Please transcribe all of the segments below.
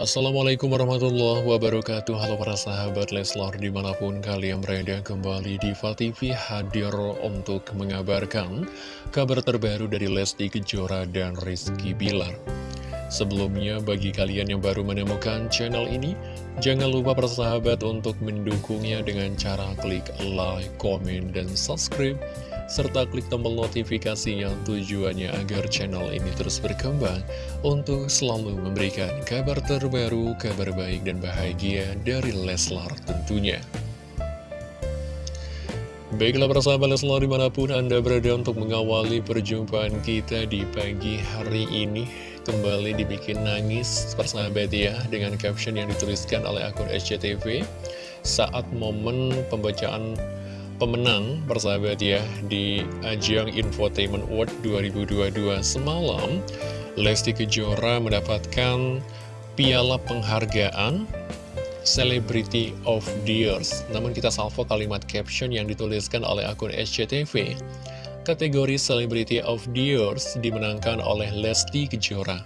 Assalamualaikum warahmatullahi wabarakatuh. Halo para sahabat Leslar di mana pun kalian berada kembali di TV hadir untuk mengabarkan kabar terbaru dari Lesti Kejora dan Rizky Bilar. Sebelumnya bagi kalian yang baru menemukan channel ini Jangan lupa para sahabat untuk mendukungnya dengan cara klik like, komen, dan subscribe serta klik tombol notifikasi yang tujuannya agar channel ini terus berkembang untuk selalu memberikan kabar terbaru, kabar baik dan bahagia dari Leslar tentunya. Baiklah persahabat Leslar di mana pun Anda berada untuk mengawali perjumpaan kita di pagi hari ini Kembali dibikin nangis persahabat ya Dengan caption yang dituliskan oleh akun SCTV Saat momen pembacaan pemenang persahabat ya di ajang Infotainment Award 2022 semalam Lesti Kejora mendapatkan piala penghargaan Celebrity of the Years. Namun kita salvo kalimat caption yang dituliskan oleh akun SCTV kategori Celebrity of the Years dimenangkan oleh Lesti Kejora.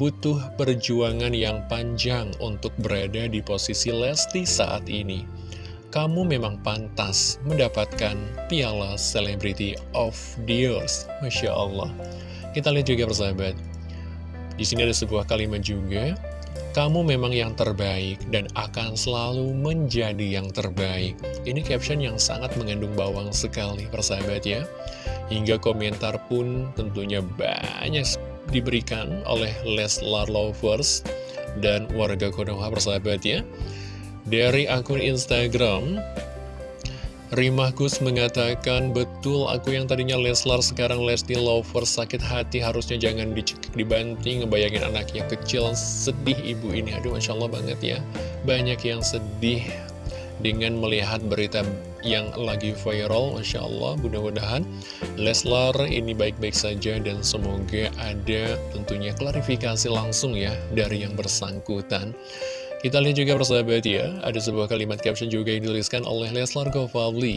Butuh perjuangan yang panjang untuk berada di posisi Lesti saat ini kamu memang pantas mendapatkan piala Celebrity of the Years. Masya Allah. Kita lihat juga persahabat. Di sini ada sebuah kalimat juga. Kamu memang yang terbaik dan akan selalu menjadi yang terbaik. Ini caption yang sangat mengandung bawang sekali persahabat ya. Hingga komentar pun tentunya banyak diberikan oleh Leslar Lovers dan warga Konoha persahabat ya. Dari akun Instagram, Rimahkus mengatakan, betul aku yang tadinya Leslar sekarang Lesti Lover. Sakit hati harusnya jangan dicekik dibanting. Ngebayangin anaknya kecil sedih ibu ini. Aduh Masya Allah banget ya. Banyak yang sedih dengan melihat berita yang lagi viral Masya Allah. Mudah-mudahan Leslar ini baik-baik saja dan semoga ada tentunya klarifikasi langsung ya dari yang bersangkutan kita lihat juga persahabat ya, ada sebuah kalimat caption juga yang dituliskan oleh Leslar Gofavli.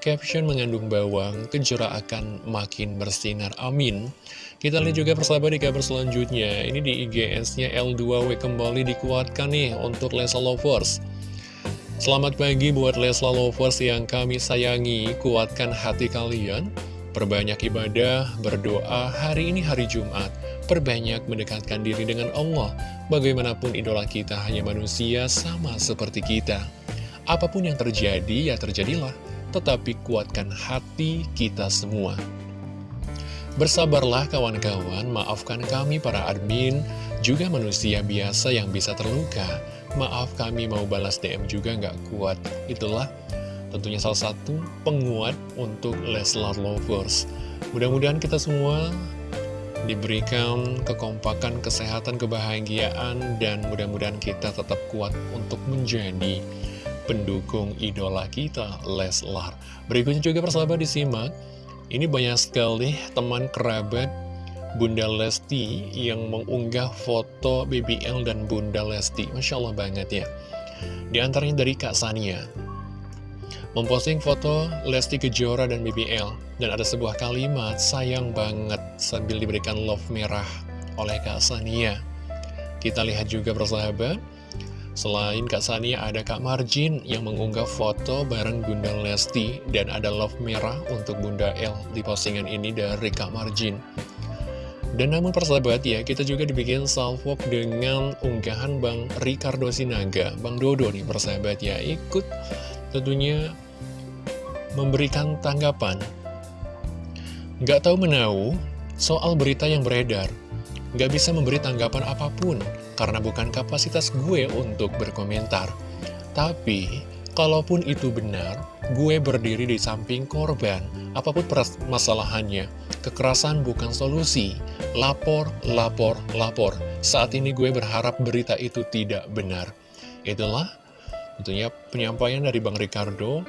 Caption mengandung bawang, kejora akan makin bersinar, amin. Kita lihat juga persahabat di kabar selanjutnya, ini di IGS-nya L2W kembali dikuatkan nih untuk Leslar Lovers. Selamat pagi buat Leslar Lovers yang kami sayangi, kuatkan hati kalian. Perbanyak ibadah, berdoa, hari ini hari Jumat perbanyak mendekatkan diri dengan Allah. Bagaimanapun idola kita hanya manusia sama seperti kita. Apa pun yang terjadi, ya terjadilah. Tetapi kuatkan hati kita semua. Bersabarlah kawan-kawan, maafkan kami para admin, juga manusia biasa yang bisa terluka. Maaf kami mau balas DM juga nggak kuat. Itulah tentunya salah satu penguat untuk Leslar Lovers. Mudah-mudahan kita semua diberikan kekompakan, kesehatan, kebahagiaan, dan mudah-mudahan kita tetap kuat untuk menjadi pendukung idola kita, Leslar. Berikutnya juga persahabat disimak, ini banyak sekali teman kerabat Bunda Lesti yang mengunggah foto BBL dan Bunda Lesti. Masya Allah banget ya. Di antaranya dari Kak Sania memposting foto Lesti Kejora dan BBL dan ada sebuah kalimat sayang banget sambil diberikan love merah oleh Kak Sania. Kita lihat juga bersahabat, selain Kak Sania ada Kak Marjin yang mengunggah foto bareng Bunda Lesti dan ada love merah untuk Bunda L di postingan ini dari Kak Marjin. Dan namun persahabat ya, kita juga dibikin salvo dengan unggahan Bang Ricardo Sinaga, Bang Dodo nih persahabat ya, ikut tentunya memberikan tanggapan. Gak tahu menau soal berita yang beredar. Gak bisa memberi tanggapan apa pun, karena bukan kapasitas gue untuk berkomentar. Tapi, kalaupun itu benar, gue berdiri di samping korban, apa pun permasalahannya. Kekerasan bukan solusi. Lapor, lapor, lapor. Saat ini gue berharap berita itu tidak benar. Itulah tentunya penyampaian dari Bang Ricardo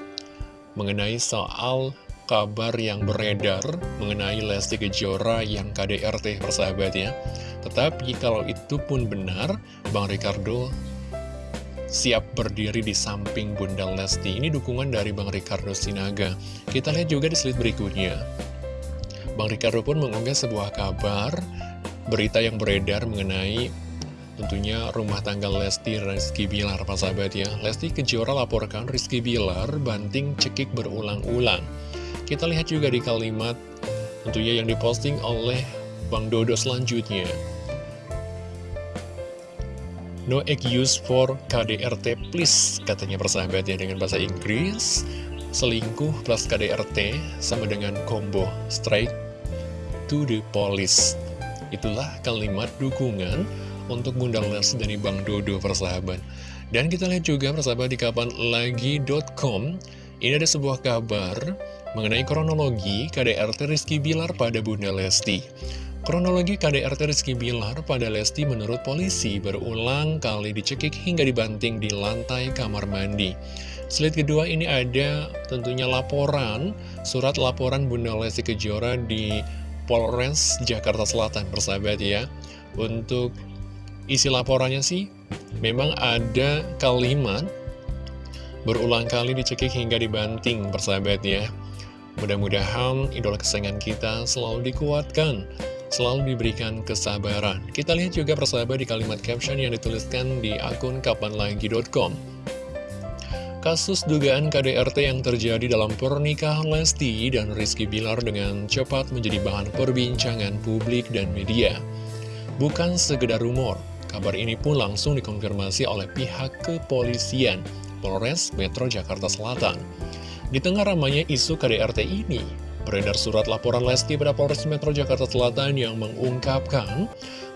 mengenai soal kabar yang beredar mengenai Lesti Kejora yang KDRT persahabat ya. Tetapi kalau itu pun benar, Bang Ricardo siap berdiri di samping Bunda Lesti. Ini dukungan dari Bang Ricardo Sinaga. Kita lihat juga di slide berikutnya. Bang Ricardo pun mengunggah sebuah kabar, berita yang beredar mengenai tentunya rumah tangga Lesti Rizky Bilar sahabat ya. Lesti Kejora laporkan Rizky Bilar banting cekik berulang-ulang. Kita lihat juga di kalimat tentunya yang diposting oleh Bang Dodo selanjutnya. No excuse for KDRT please katanya persahabat ya dengan bahasa Inggris. Selingkuh plus KDRT sama dengan combo strike to the police. Itulah kalimat dukungan untuk Bunda Lesti dari Bang Dodo persahabat. Dan kita lihat juga persahabat di kapanlagi.com ini ada sebuah kabar mengenai kronologi KDRT Rizky Bilar pada Bunda Lesti. Kronologi KDRT Rizky Bilar pada Lesti menurut polisi berulang kali dicekik hingga dibanting di lantai kamar mandi. Slide kedua ini ada tentunya laporan, surat laporan Bunda Lesti Kejora di Polres Jakarta Selatan, persahabat ya. Untuk Isi laporannya sih, memang ada kalimat berulang kali dicekik hingga dibanting, persahabat ya. Mudah-mudahan idola kesayangan kita selalu dikuatkan, selalu diberikan kesabaran. Kita lihat juga persahabat di kalimat caption yang dituliskan di akun kapanlagi.com. Kasus dugaan KDRT yang terjadi dalam pernikahan Lesti dan Rizky Bilar dengan cepat menjadi bahan perbincangan publik dan media. Bukan sekedar rumor, Kabar ini pun langsung dikonfirmasi oleh pihak kepolisian Polres Metro Jakarta Selatan. Di tengah ramainya isu KDRT ini, beredar surat laporan Lesti pada Polres Metro Jakarta Selatan yang mengungkapkan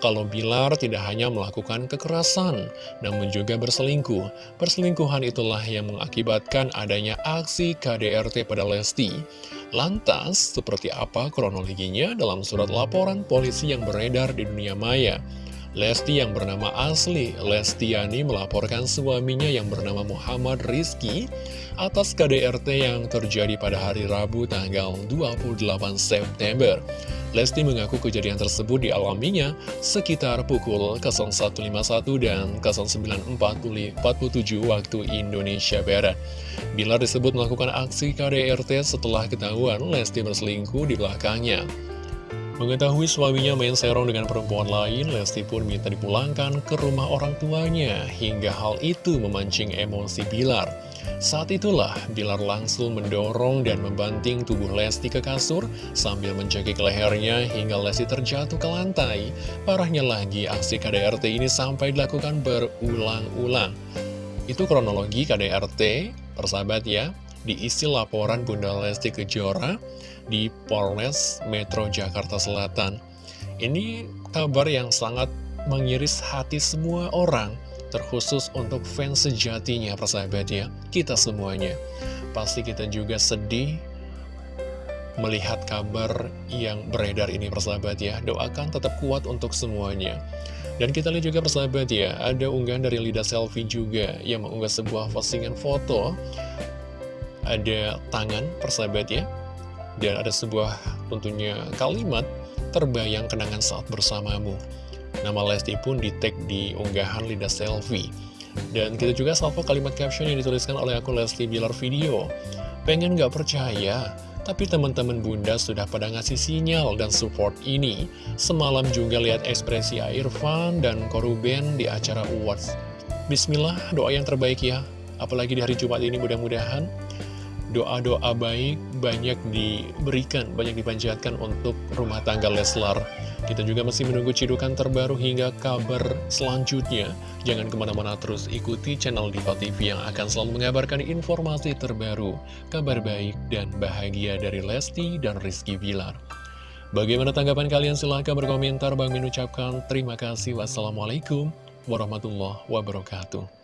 kalau Bilar tidak hanya melakukan kekerasan, namun juga berselingkuh. Perselingkuhan itulah yang mengakibatkan adanya aksi KDRT pada Lesti. Lantas, seperti apa kronologinya dalam surat laporan polisi yang beredar di dunia maya? Lesti yang bernama asli Lestiani melaporkan suaminya yang bernama Muhammad Rizky atas KDRT yang terjadi pada hari Rabu tanggal 28 September. Lesti mengaku kejadian tersebut dialaminya sekitar pukul 01.51 dan 09.47 waktu Indonesia Barat. Bila disebut melakukan aksi KDRT setelah ketahuan Lesti berselingkuh di belakangnya. Mengetahui suaminya main serong dengan perempuan lain, Lesti pun minta dipulangkan ke rumah orang tuanya, hingga hal itu memancing emosi Bilar. Saat itulah, Bilar langsung mendorong dan membanting tubuh Lesti ke kasur, sambil mencekik lehernya hingga Lesti terjatuh ke lantai. Parahnya lagi, aksi KDRT ini sampai dilakukan berulang-ulang. Itu kronologi KDRT, persahabat ya, diisi laporan Bunda Lesti Kejora, di Polres Metro Jakarta Selatan. Ini kabar yang sangat mengiris hati semua orang, terkhusus untuk fans sejatinya persahabat ya, kita semuanya. Pasti kita juga sedih melihat kabar yang beredar ini persahabat ya. Doakan tetap kuat untuk semuanya. Dan kita lihat juga persahabat ya, ada unggahan dari Lida Selfie juga yang mengunggah sebuah postingan foto. Ada tangan persahabat ya, dan ada sebuah tentunya kalimat terbayang kenangan saat bersamamu. Nama Lesti pun di tag di unggahan lidah selfie. Dan kita juga salvo kalimat caption yang dituliskan oleh akun Lesti Bilar Video. Pengen gak percaya, tapi teman-teman bunda sudah pada ngasih sinyal dan support ini. Semalam juga lihat ekspresi Irfan dan Koruben di acara Awards. Bismillah, doa yang terbaik ya. Apalagi di hari Jumat ini mudah-mudahan doa-doa baik banyak diberikan, banyak dipanjatkan untuk rumah tangga Leslar. Kita juga masih menunggu cidukan terbaru hingga kabar selanjutnya. Jangan ke mana-mana terus ikuti channel Diva TV yang akan selalu mengabarkan informasi terbaru, kabar baik dan bahagia dari Lesti dan Rizky Bilar. Bagaimana tanggapan kalian? Silahkan berkomentar. Bang mengucapkan terima kasih. Wassalamualaikum warahmatullahi wabarakatuh.